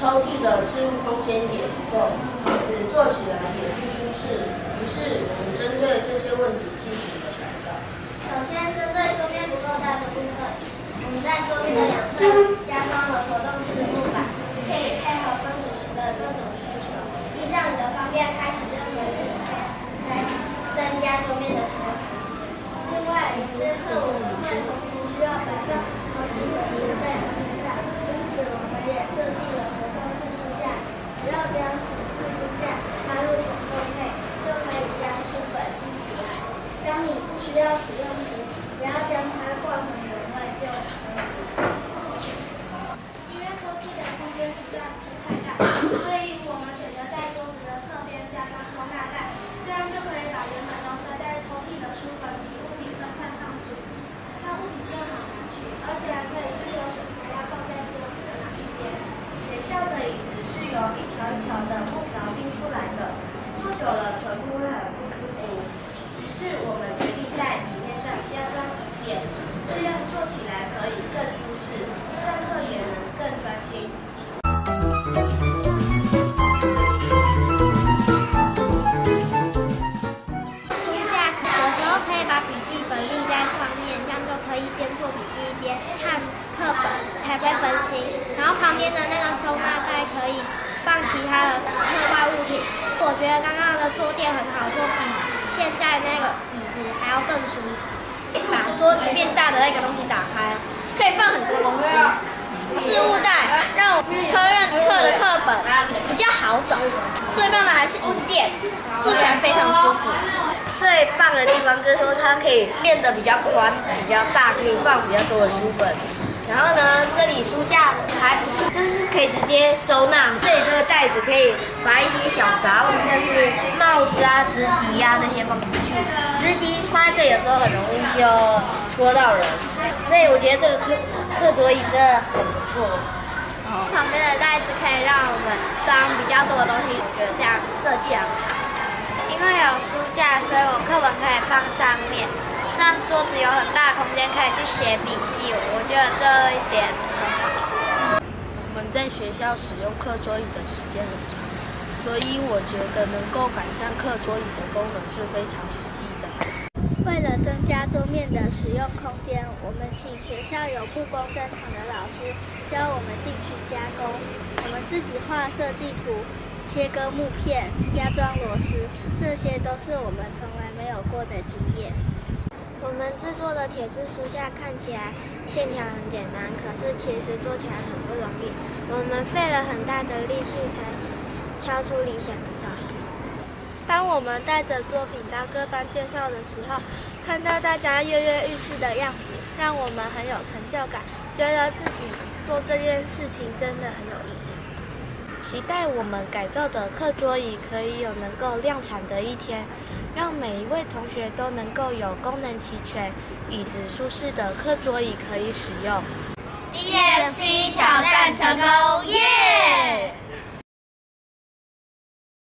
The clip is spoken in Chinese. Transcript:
抽屉的置物空间也不够，椅子坐起来也不舒适。于是，我们针对这些问题进行了改造。首先，针对桌面不够大的部分，我们在桌面的两侧加装了活动式的木板，可以配合分组时的各种需求，依照你的方便开始任何一个来增加桌面的使用空间。另外，有些课文会同时需要摆放好几本书在书架，因此我们也设计了活动式书架，只要将显示书架插入统购内，就可以将书本一起来。当你不需要使用时，只要将它挂回门外就可以。因为抽屉的空间实在不是太大，的那个收纳袋可以放其他的课外物品。我觉得刚刚的坐垫很好坐，比现在那个椅子还要更舒服。把桌子变大的那个东西打开，可以放很多东西。置物袋让我科任课的课本比较好找。最棒的还是椅垫，坐起来非常舒服。最棒的地方就是说它可以变得比较宽、比较大，可以放比较多的书本。然后呢，这里书架还不错，就是可以直接收纳。这里这个袋子可以把一些小杂物，像是帽子啊、直笛啊这些放进去。直笛放在这里有时候很容易就戳到人，所以我觉得这个课课桌椅真的很不错。旁边的袋子可以让我们装比较多的东西，我觉得这样设计很好。因为有书架，所以我课本可以放上面，让桌子有很大的空间可以去写笔记。我觉得这一点很好。我们在学校使用课桌椅的时间很长，所以我觉得能够改善课桌椅的功能是非常实际的。为了增加桌面的使用空间，我们请学校有布工专场的老师教我们进行加工。我们自己画设计图、切割木片、加装螺丝，这些都是我们从来没有过的经验。我们制作的铁质书架看起来线条很简单，可是其实做起来很不容易。我们费了很大的力气才敲出理想的造型。当我们带着作品到各班介绍的时候，看到大家跃跃欲试的样子，让我们很有成就感，觉得自己做这件事情真的很有意义。期待我们改造的课桌椅可以有能够量产的一天，让每一位同学都能够有功能齐全、椅子舒适的课桌椅可以使用。D M C 挑战成功。耶